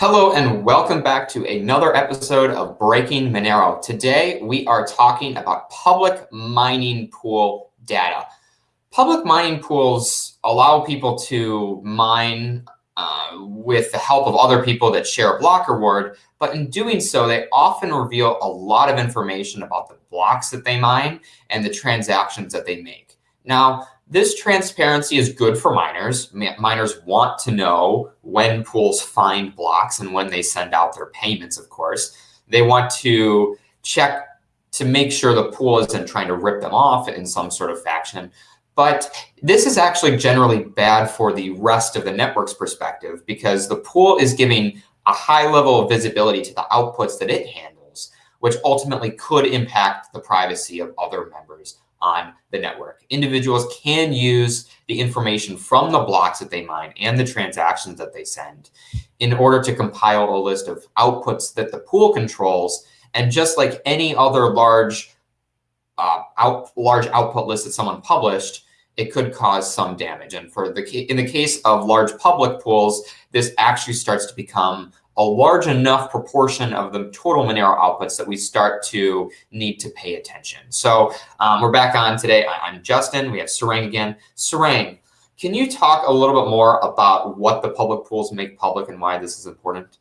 Hello and welcome back to another episode of Breaking Monero. Today we are talking about public mining pool data. Public mining pools allow people to mine uh, with the help of other people that share a block reward, but in doing so, they often reveal a lot of information about the blocks that they mine and the transactions that they make. Now, this transparency is good for miners. Miners want to know when pools find blocks and when they send out their payments, of course. They want to check to make sure the pool isn't trying to rip them off in some sort of fashion. But this is actually generally bad for the rest of the network's perspective because the pool is giving a high level of visibility to the outputs that it handles, which ultimately could impact the privacy of other members on the network. Individuals can use the information from the blocks that they mine and the transactions that they send in order to compile a list of outputs that the pool controls. And just like any other large uh, out, large output list that someone published, it could cause some damage. And for the in the case of large public pools, this actually starts to become a large enough proportion of the total Monero outputs that we start to need to pay attention. So um, we're back on today. I, am Justin. We have Sarang again. Sarang, can you talk a little bit more about what the public pools make public and why this is important?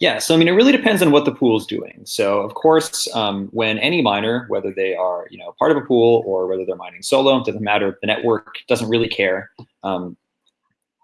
Yeah, so I mean, it really depends on what the pool is doing. So of course, um, when any miner, whether they are you know part of a pool or whether they're mining solo, it doesn't matter. The network doesn't really care. Um,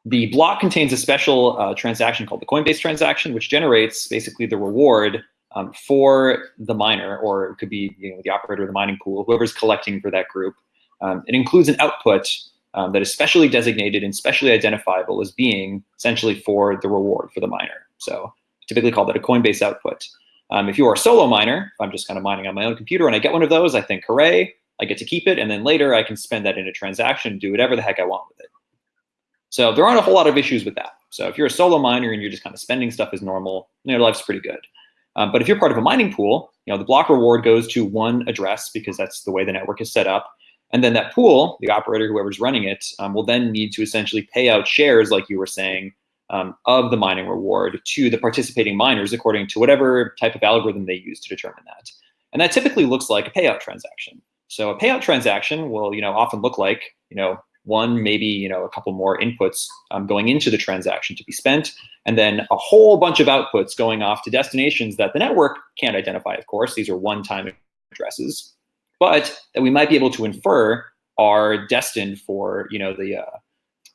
the block contains a special uh, transaction called the Coinbase transaction, which generates basically the reward um, for the miner, or it could be you know, the operator of the mining pool, whoever's collecting for that group. Um, it includes an output um, that is specially designated and specially identifiable as being essentially for the reward for the miner. So typically call that a Coinbase output. Um, if you are a solo miner, I'm just kind of mining on my own computer and I get one of those, I think, hooray, I get to keep it. And then later I can spend that in a transaction, do whatever the heck I want with it. So there aren't a whole lot of issues with that. So if you're a solo miner and you're just kind of spending stuff as normal, your life's pretty good. Um, but if you're part of a mining pool, you know, the block reward goes to one address because that's the way the network is set up. And then that pool, the operator, whoever's running it, um, will then need to essentially pay out shares, like you were saying, um, of the mining reward to the participating miners according to whatever type of algorithm they use to determine that. And that typically looks like a payout transaction. So a payout transaction will, you know, often look like, you know, one, maybe you know a couple more inputs um, going into the transaction to be spent, and then a whole bunch of outputs going off to destinations that the network can't identify, of course. These are one-time addresses, but that we might be able to infer are destined for you know the uh,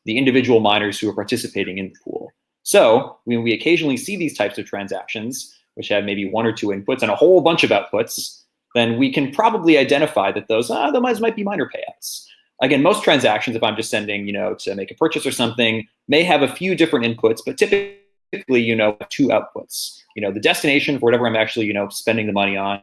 the individual miners who are participating in the pool. So when we occasionally see these types of transactions, which have maybe one or two inputs and a whole bunch of outputs, then we can probably identify that those, ah, those might be miner payouts. Again, most transactions, if I'm just sending, you know, to make a purchase or something, may have a few different inputs, but typically, you know, two outputs. You know, the destination for whatever I'm actually, you know, spending the money on,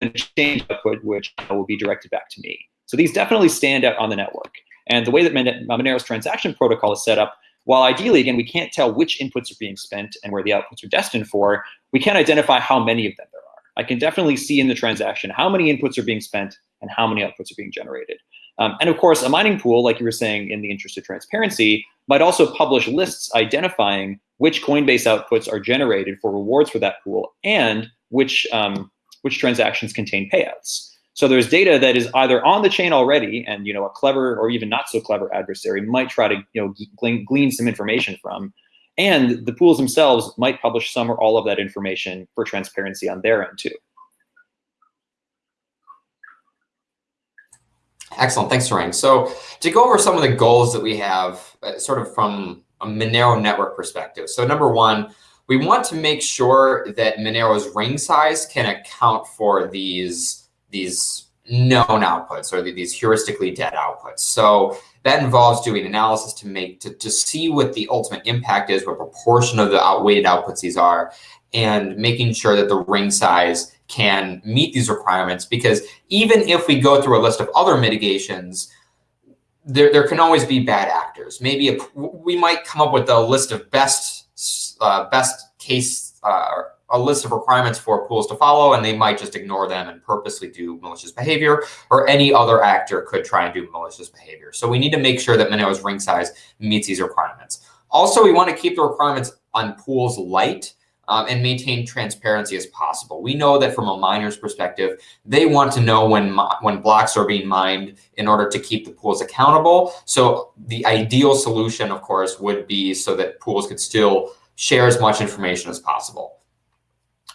and exchange output, which will be directed back to me. So these definitely stand out on the network. And the way that Monero's transaction protocol is set up, while ideally, again, we can't tell which inputs are being spent and where the outputs are destined for, we can identify how many of them there are. I can definitely see in the transaction how many inputs are being spent and how many outputs are being generated. Um, and of course, a mining pool, like you were saying, in the interest of transparency, might also publish lists identifying which Coinbase outputs are generated for rewards for that pool and which, um, which transactions contain payouts. So there's data that is either on the chain already and you know a clever or even not so clever adversary might try to you know glean, glean some information from, and the pools themselves might publish some or all of that information for transparency on their end too. Excellent. Thanks, Sarang. So to go over some of the goals that we have uh, sort of from a Monero network perspective. So number one, we want to make sure that Monero's ring size can account for these, these known outputs or these heuristically dead outputs. So that involves doing analysis to make to, to see what the ultimate impact is, what proportion of the outweighted outputs these are, and making sure that the ring size can meet these requirements because even if we go through a list of other mitigations, there, there can always be bad actors. Maybe a, we might come up with a list of best uh, best case, uh, a list of requirements for pools to follow, and they might just ignore them and purposely do malicious behavior, or any other actor could try and do malicious behavior. So we need to make sure that Monero's ring size meets these requirements. Also, we want to keep the requirements on pools light um, and maintain transparency as possible. We know that from a miner's perspective, they want to know when, when blocks are being mined in order to keep the pools accountable. So the ideal solution, of course, would be so that pools could still share as much information as possible.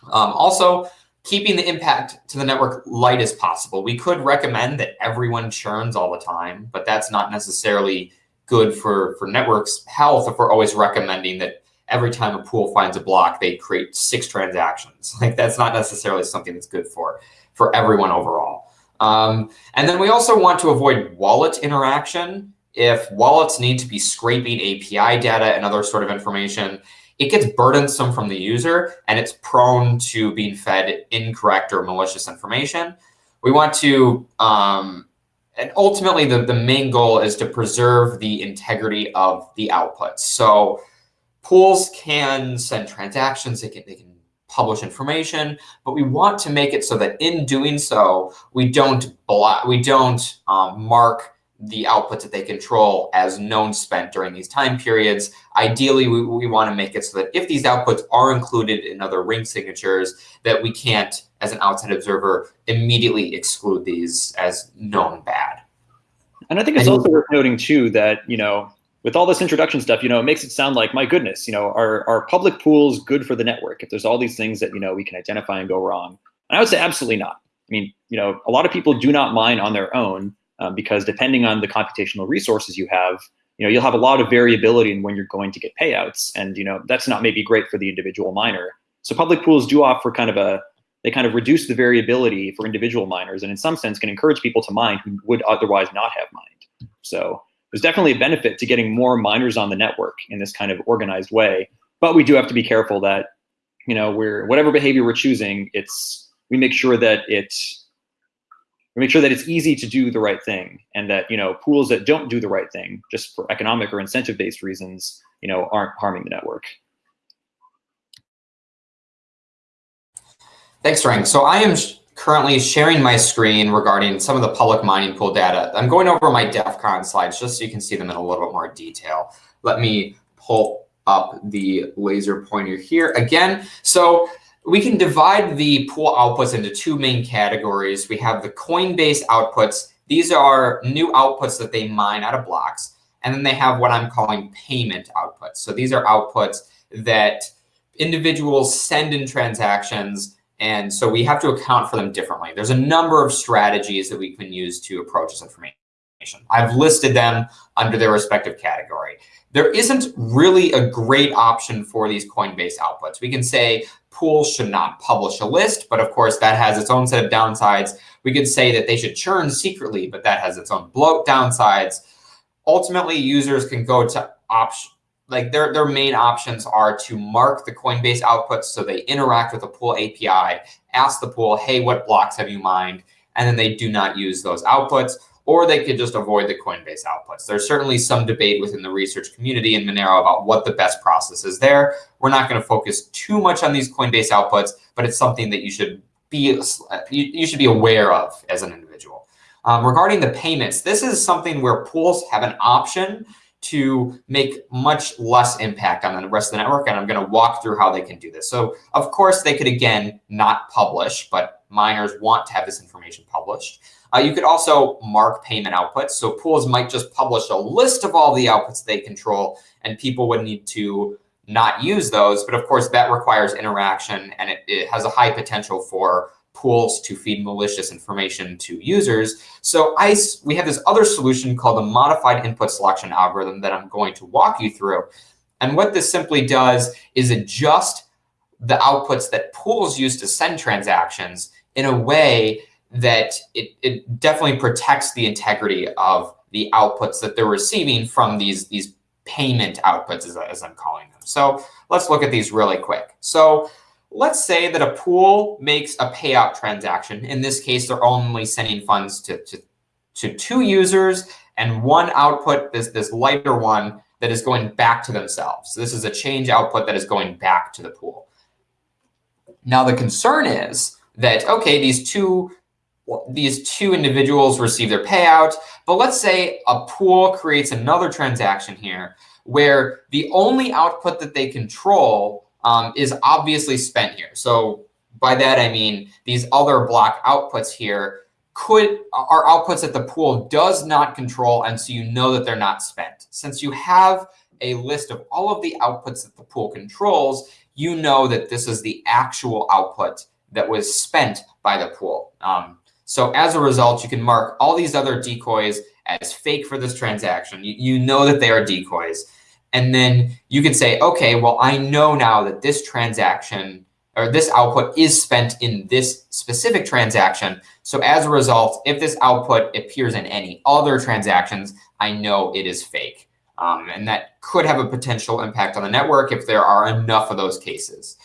Um, also, keeping the impact to the network light as possible. We could recommend that everyone churns all the time, but that's not necessarily good for, for networks health if we're always recommending that every time a pool finds a block, they create six transactions. Like that's not necessarily something that's good for, for everyone overall. Um, and then we also want to avoid wallet interaction. If wallets need to be scraping API data and other sort of information, it gets burdensome from the user and it's prone to being fed incorrect or malicious information. We want to, um, and ultimately the, the main goal is to preserve the integrity of the outputs. So pools can send transactions, they can, they can publish information, but we want to make it so that in doing so, we don't block, we don't um, mark the outputs that they control as known spent during these time periods. Ideally, we, we want to make it so that if these outputs are included in other ring signatures, that we can't, as an outside observer, immediately exclude these as known bad. And I think it's and also worth noting too that, you know, with all this introduction stuff, you know, it makes it sound like, my goodness, you know, are, are public pools good for the network? If there's all these things that, you know, we can identify and go wrong. And I would say absolutely not. I mean, you know, a lot of people do not mine on their own um, because depending on the computational resources you have, you know, you'll have a lot of variability in when you're going to get payouts. And, you know, that's not maybe great for the individual miner. So public pools do offer kind of a, they kind of reduce the variability for individual miners and in some sense can encourage people to mine who would otherwise not have mined. So there's definitely a benefit to getting more miners on the network in this kind of organized way. But we do have to be careful that, you know, we're whatever behavior we're choosing, it's we make sure that it's make sure that it's easy to do the right thing and that, you know, pools that don't do the right thing just for economic or incentive-based reasons, you know, aren't harming the network. Thanks, frank So I am currently sharing my screen regarding some of the public mining pool data. I'm going over my DEF CON slides just so you can see them in a little bit more detail. Let me pull up the laser pointer here again. So we can divide the pool outputs into two main categories. We have the Coinbase outputs. These are new outputs that they mine out of blocks. And then they have what I'm calling payment outputs. So these are outputs that individuals send in transactions and so we have to account for them differently. There's a number of strategies that we can use to approach this information. I've listed them under their respective category. There isn't really a great option for these Coinbase outputs. We can say pools should not publish a list, but of course that has its own set of downsides. We could say that they should churn secretly, but that has its own bloat downsides. Ultimately, users can go to option like their, their main options are to mark the Coinbase outputs so they interact with the pool API, ask the pool, hey, what blocks have you mined? And then they do not use those outputs, or they could just avoid the Coinbase outputs. There's certainly some debate within the research community in Monero about what the best process is there. We're not going to focus too much on these Coinbase outputs, but it's something that you should be you, should be aware of as an individual. Um, regarding the payments, this is something where pools have an option to make much less impact on the rest of the network. And I'm going to walk through how they can do this. So of course, they could, again, not publish, but miners want to have this information published. Uh, you could also mark payment outputs. So pools might just publish a list of all the outputs they control, and people would need to not use those. But of course, that requires interaction, and it, it has a high potential for pools to feed malicious information to users. So ICE, we have this other solution called the modified input selection algorithm that I'm going to walk you through. And what this simply does is adjust the outputs that pools use to send transactions in a way that it, it definitely protects the integrity of the outputs that they're receiving from these, these payment outputs, as, as I'm calling them. So let's look at these really quick. So Let's say that a pool makes a payout transaction. In this case, they're only sending funds to, to, to two users and one output, this, this lighter one, that is going back to themselves. So this is a change output that is going back to the pool. Now, the concern is that, OK, these two these two individuals receive their payout. But let's say a pool creates another transaction here where the only output that they control um, is obviously spent here. So by that, I mean these other block outputs here could are outputs that the pool does not control. And so you know that they're not spent. Since you have a list of all of the outputs that the pool controls, you know that this is the actual output that was spent by the pool. Um, so as a result, you can mark all these other decoys as fake for this transaction. You, you know that they are decoys. And then you can say, okay, well, I know now that this transaction or this output is spent in this specific transaction. So as a result, if this output appears in any other transactions, I know it is fake. Um, and that could have a potential impact on the network if there are enough of those cases.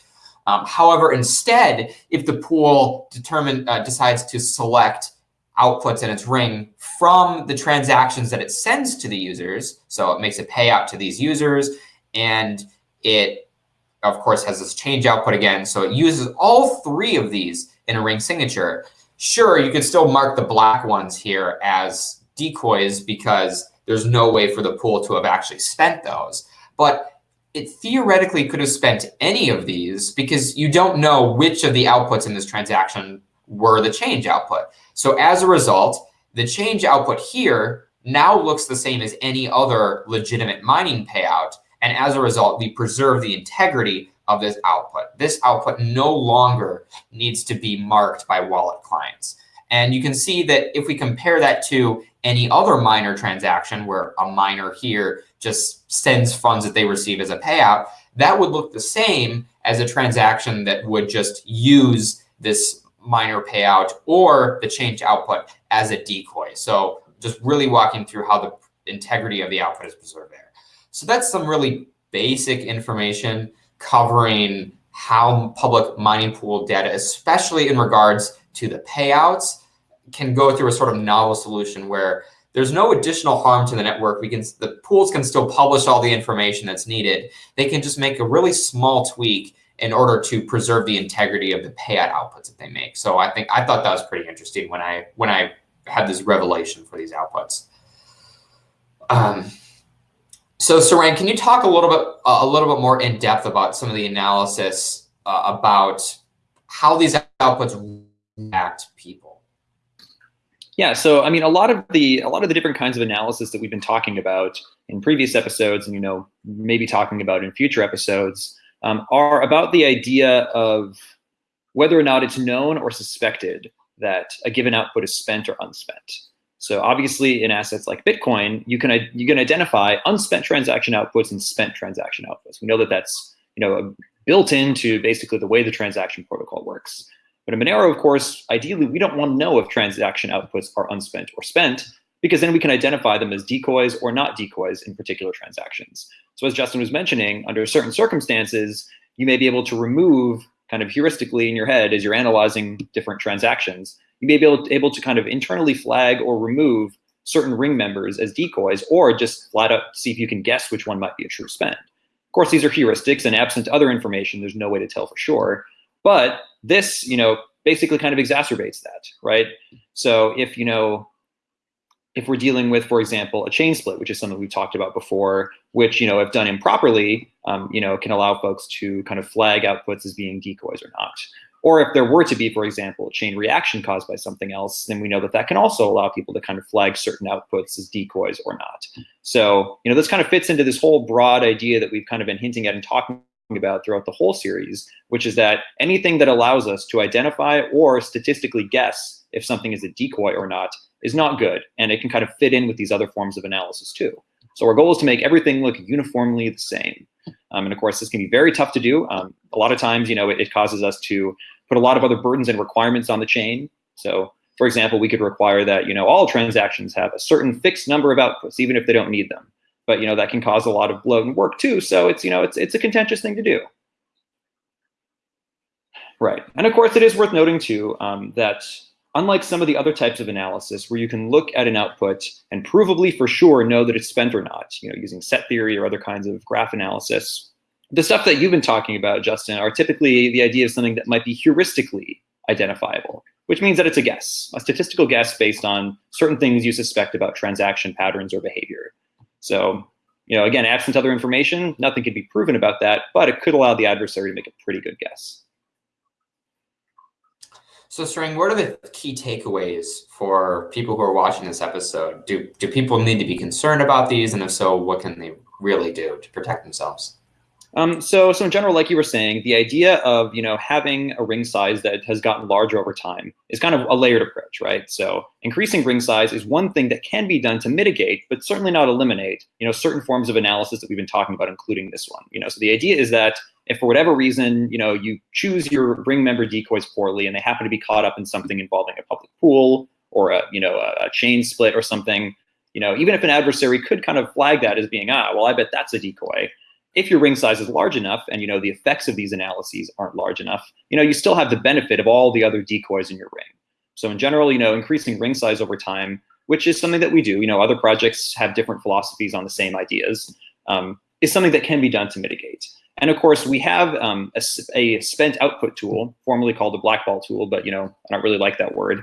Um, however, instead, if the pool determine, uh, decides to select outputs in its ring from the transactions that it sends to the users. So it makes a payout to these users and it of course has this change output again. So it uses all three of these in a ring signature. Sure, you could still mark the black ones here as decoys because there's no way for the pool to have actually spent those. But it theoretically could have spent any of these because you don't know which of the outputs in this transaction were the change output. So as a result, the change output here now looks the same as any other legitimate mining payout. And as a result, we preserve the integrity of this output. This output no longer needs to be marked by wallet clients. And you can see that if we compare that to any other miner transaction where a miner here just sends funds that they receive as a payout, that would look the same as a transaction that would just use this miner payout or the change output as a decoy. So just really walking through how the integrity of the output is preserved there. So that's some really basic information covering how public mining pool data, especially in regards to the payouts, can go through a sort of novel solution where there's no additional harm to the network. We can the pools can still publish all the information that's needed. They can just make a really small tweak in order to preserve the integrity of the payout outputs that they make. So I think I thought that was pretty interesting when I when I had this revelation for these outputs. Um, so Sarang, can you talk a little bit a little bit more in depth about some of the analysis uh, about how these outputs impact people? Yeah, so I mean, a lot of the a lot of the different kinds of analysis that we've been talking about in previous episodes, and you know, maybe talking about in future episodes, um, are about the idea of whether or not it's known or suspected that a given output is spent or unspent. So obviously in assets like Bitcoin, you can, you can identify unspent transaction outputs and spent transaction outputs. We know that that's you know, built into basically the way the transaction protocol works. But in Monero, of course, ideally, we don't want to know if transaction outputs are unspent or spent, because then we can identify them as decoys or not decoys in particular transactions. So as Justin was mentioning, under certain circumstances, you may be able to remove kind of heuristically in your head as you're analyzing different transactions, you may be able to, able to kind of internally flag or remove certain ring members as decoys, or just flat out see if you can guess which one might be a true spend. Of course, these are heuristics, and absent other information, there's no way to tell for sure. But this, you know, basically kind of exacerbates that, right? So if, you know, if we're dealing with, for example, a chain split, which is something we've talked about before, which, you know, if done improperly, um, you know, can allow folks to kind of flag outputs as being decoys or not. Or if there were to be, for example, a chain reaction caused by something else, then we know that that can also allow people to kind of flag certain outputs as decoys or not. So, you know, this kind of fits into this whole broad idea that we've kind of been hinting at and talking about throughout the whole series, which is that anything that allows us to identify or statistically guess if something is a decoy or not is not good. And it can kind of fit in with these other forms of analysis too. So our goal is to make everything look uniformly the same. Um, and of course, this can be very tough to do. Um, a lot of times, you know, it, it, causes us to put a lot of other burdens and requirements on the chain. So for example, we could require that, you know, all transactions have a certain fixed number of outputs, even if they don't need them. But, you know, that can cause a lot of bloat and work too. So it's, you know, it's, it's a contentious thing to do. Right. And of course, it is worth noting too um, that Unlike some of the other types of analysis where you can look at an output and provably for sure know that it's spent or not, you know, using set theory or other kinds of graph analysis, the stuff that you've been talking about, Justin, are typically the idea of something that might be heuristically identifiable, which means that it's a guess, a statistical guess based on certain things you suspect about transaction patterns or behavior. So You know, again, absent other information, nothing can be proven about that, but it could allow the adversary to make a pretty good guess. So, Sarang, what are the key takeaways for people who are watching this episode? Do do people need to be concerned about these, and if so, what can they really do to protect themselves? Um, so, so in general, like you were saying, the idea of you know having a ring size that has gotten larger over time is kind of a layered approach, right? So, increasing ring size is one thing that can be done to mitigate, but certainly not eliminate, you know, certain forms of analysis that we've been talking about, including this one. You know, so the idea is that if for whatever reason, you know, you choose your ring member decoys poorly, and they happen to be caught up in something involving a public pool or a you know a, a chain split or something, you know, even if an adversary could kind of flag that as being ah, well, I bet that's a decoy if your ring size is large enough and you know the effects of these analyses aren't large enough, you know, you still have the benefit of all the other decoys in your ring. So in general, you know, increasing ring size over time, which is something that we do, you know, other projects have different philosophies on the same ideas, um, is something that can be done to mitigate. And of course, we have um, a, a, spent output tool, formerly called the blackball tool, but you know, I don't really like that word.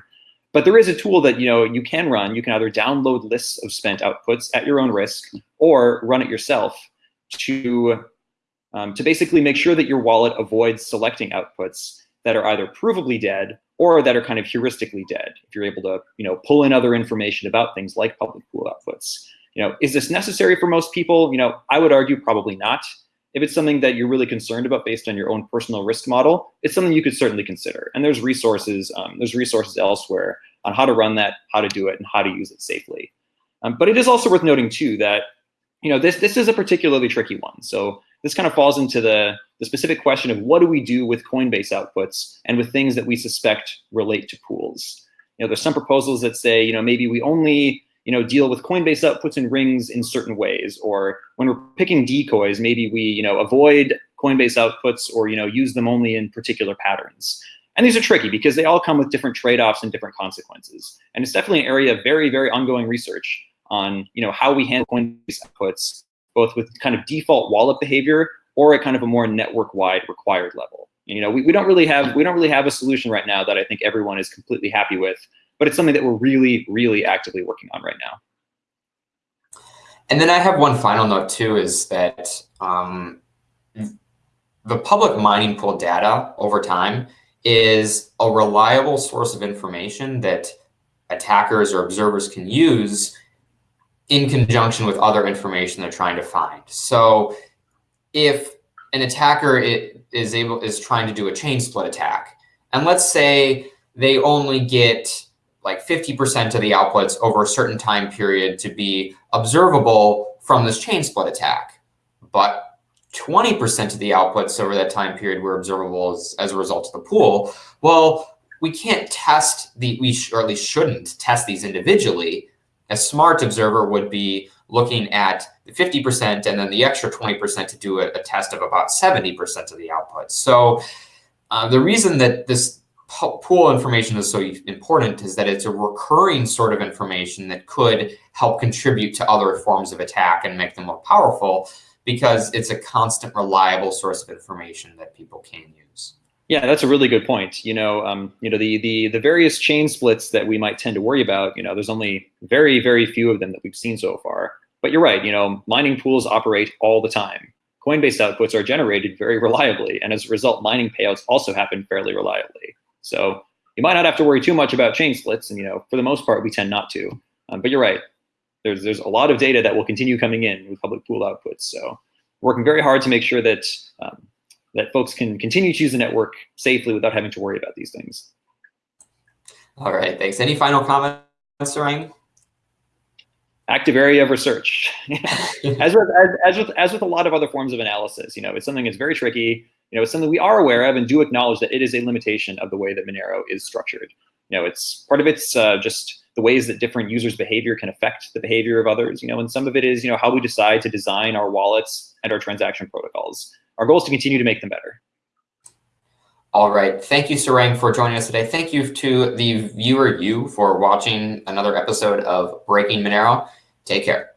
But there is a tool that you know you can run. You can either download lists of spent outputs at your own risk, or run it yourself to, um, to basically make sure that your wallet avoids selecting outputs that are either provably dead or that are kind of heuristically dead. If you're able to, you know, pull in other information about things like public pool outputs. You know, is this necessary for most people? You know, I would argue probably not. If it's something that you're really concerned about based on your own personal risk model, it's something you could certainly consider. And there's resources, um, there's resources elsewhere on how to run that, how to do it, and how to use it safely. Um, but it is also worth noting too that you know, this this is a particularly tricky one. So this kind of falls into the, the specific question of what do we do with Coinbase outputs and with things that we suspect relate to pools. You know, there's some proposals that say, you know, maybe we only, you know, deal with Coinbase outputs and rings in certain ways, or when we're picking decoys, maybe we, you know, avoid Coinbase outputs or, you know, use them only in particular patterns. And these are tricky because they all come with different trade-offs and different consequences. And it's definitely an area of very, very ongoing research on you know how we handle Coinbase outputs, both with kind of default wallet behavior or at kind of a more network-wide required level. You know, we, we don't really have we don't really have a solution right now that I think everyone is completely happy with, but it's something that we're really, really actively working on right now. And then I have one final note too, is that um, the public mining pool data over time is a reliable source of information that attackers or observers can use in conjunction with other information they're trying to find. So if an attacker is able is trying to do a chain split attack, and let's say they only get like 50% of the outputs over a certain time period to be observable from this chain split attack, but 20% of the outputs over that time period were observable as, as a result of the pool. Well, we can't test the, we or at least shouldn't test these individually a smart observer would be looking at the 50% and then the extra 20% to do a, a, test of about 70% of the output. So uh, the reason that this pool information is so important is that it's a recurring sort of information that could help contribute to other forms of attack and make them more powerful because it's a constant reliable source of information that people can use. Yeah, that's a really good point. You know, um, you know the the the various chain splits that we might tend to worry about. You know, there's only very very few of them that we've seen so far. But you're right. You know, mining pools operate all the time. Coinbase outputs are generated very reliably, and as a result, mining payouts also happen fairly reliably. So you might not have to worry too much about chain splits, and you know, for the most part, we tend not to. Um, but you're right. There's there's a lot of data that will continue coming in with public pool outputs. So working very hard to make sure that um, that folks can continue to use the network safely without having to worry about these things. All right, thanks. Any final comments, Sarang? Active area of research. as, with, as, as, with, as with a lot of other forms of analysis, you know, it's something that's very tricky. You know, it's something we are aware of and do acknowledge that it is a limitation of the way that Monero is structured. You know, it's part of it's uh, just the ways that different users' behavior can affect the behavior of others. You know, and some of it is, you know, how we decide to design our wallets and our transaction protocols our goal is to continue to make them better. All right. Thank you, Sarang, for joining us today. Thank you to the viewer, you, for watching another episode of Breaking Monero. Take care.